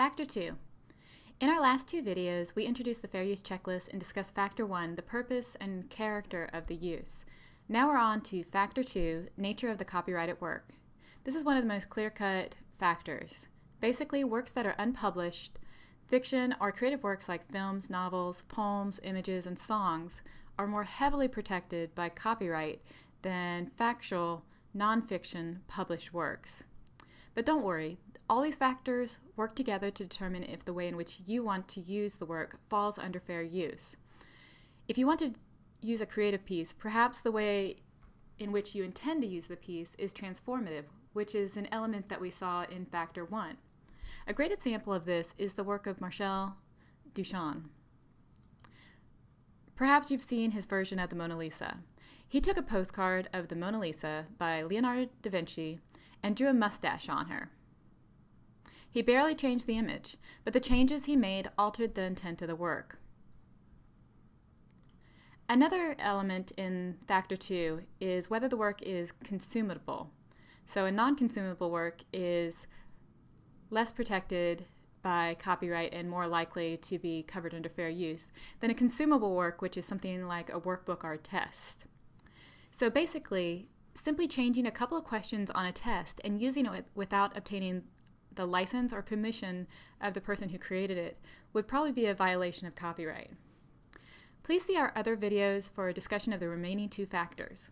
Factor 2. In our last two videos, we introduced the Fair Use Checklist and discussed Factor 1, the purpose and character of the use. Now we're on to Factor 2, nature of the copyrighted work. This is one of the most clear-cut factors. Basically, works that are unpublished, fiction or creative works like films, novels, poems, images, and songs are more heavily protected by copyright than factual, nonfiction published works. But don't worry, all these factors work together to determine if the way in which you want to use the work falls under fair use. If you want to use a creative piece, perhaps the way in which you intend to use the piece is transformative, which is an element that we saw in Factor 1. A great example of this is the work of Marcel Duchamp. Perhaps you've seen his version of the Mona Lisa. He took a postcard of the Mona Lisa by Leonardo da Vinci and drew a mustache on her. He barely changed the image, but the changes he made altered the intent of the work. Another element in factor two is whether the work is consumable. So a non-consumable work is less protected by copyright and more likely to be covered under fair use than a consumable work, which is something like a workbook or a test. So basically, simply changing a couple of questions on a test and using it without obtaining the license or permission of the person who created it would probably be a violation of copyright. Please see our other videos for a discussion of the remaining two factors.